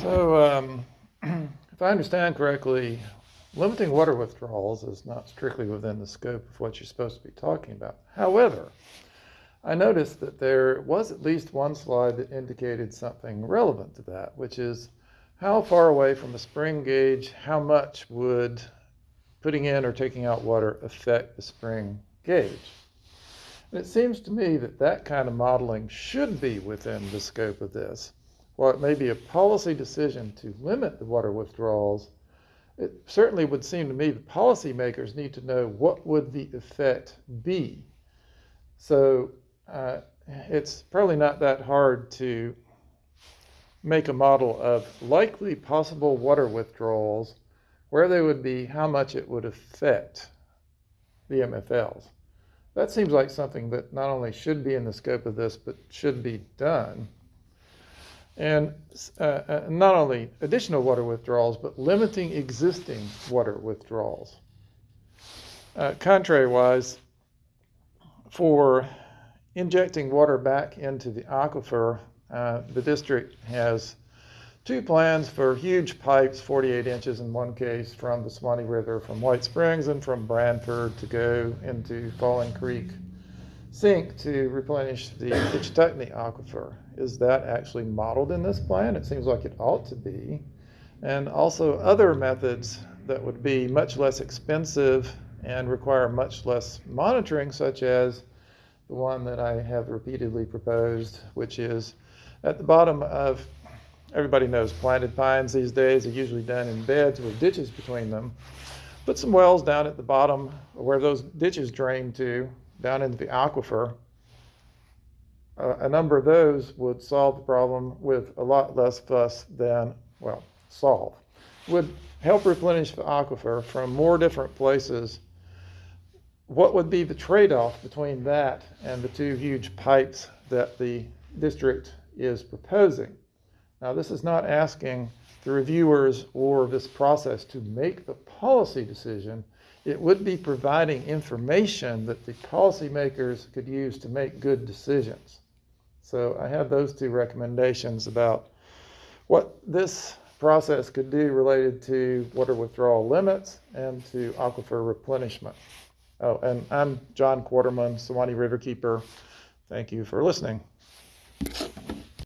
So, um, if I understand correctly, limiting water withdrawals is not strictly within the scope of what you're supposed to be talking about. However, I noticed that there was at least one slide that indicated something relevant to that, which is how far away from the spring gauge, how much would putting in or taking out water affect the spring gauge? And it seems to me that that kind of modeling should be within the scope of this. While it may be a policy decision to limit the water withdrawals, it certainly would seem to me that policymakers need to know what would the effect be. So uh, it's probably not that hard to make a model of likely possible water withdrawals, where they would be, how much it would affect the MFLs. That seems like something that not only should be in the scope of this, but should be done. And uh, uh, not only additional water withdrawals, but limiting existing water withdrawals. Uh, contrary-wise, for injecting water back into the aquifer, uh, the district has two plans for huge pipes, 48 inches in one case, from the Suwannee River from White Springs and from Branford to go into Falling Creek sink to replenish the Ichetucknee aquifer. Is that actually modeled in this plan? It seems like it ought to be. And also other methods that would be much less expensive and require much less monitoring, such as the one that I have repeatedly proposed, which is at the bottom of, everybody knows planted pines these days are usually done in beds with ditches between them. Put some wells down at the bottom where those ditches drain to, down into the aquifer. Uh, a number of those would solve the problem with a lot less fuss than, well, solve. Would help replenish the aquifer from more different places what would be the trade-off between that and the two huge pipes that the district is proposing? Now, this is not asking the reviewers or this process to make the policy decision. It would be providing information that the policymakers could use to make good decisions. So I have those two recommendations about what this process could do related to water withdrawal limits and to aquifer replenishment. Oh, and I'm John Quarterman, Suwannee Riverkeeper. Thank you for listening.